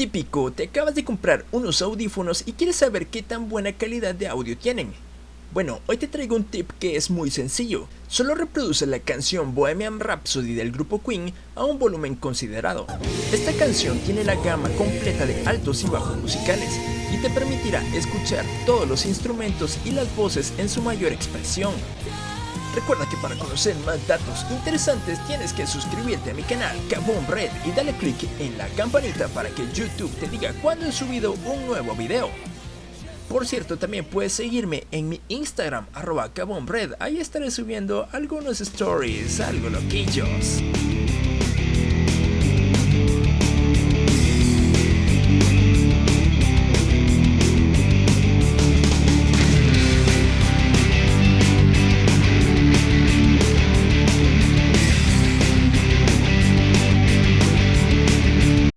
Típico, te acabas de comprar unos audífonos y quieres saber qué tan buena calidad de audio tienen. Bueno, hoy te traigo un tip que es muy sencillo. Solo reproduce la canción Bohemian Rhapsody del grupo Queen a un volumen considerado. Esta canción tiene la gama completa de altos y bajos musicales y te permitirá escuchar todos los instrumentos y las voces en su mayor expresión. Recuerda que para conocer más datos interesantes tienes que suscribirte a mi canal Kaboom Red y dale click en la campanita para que YouTube te diga cuando he subido un nuevo video. Por cierto, también puedes seguirme en mi Instagram, arroba Red. Ahí estaré subiendo algunos stories, algo loquillos.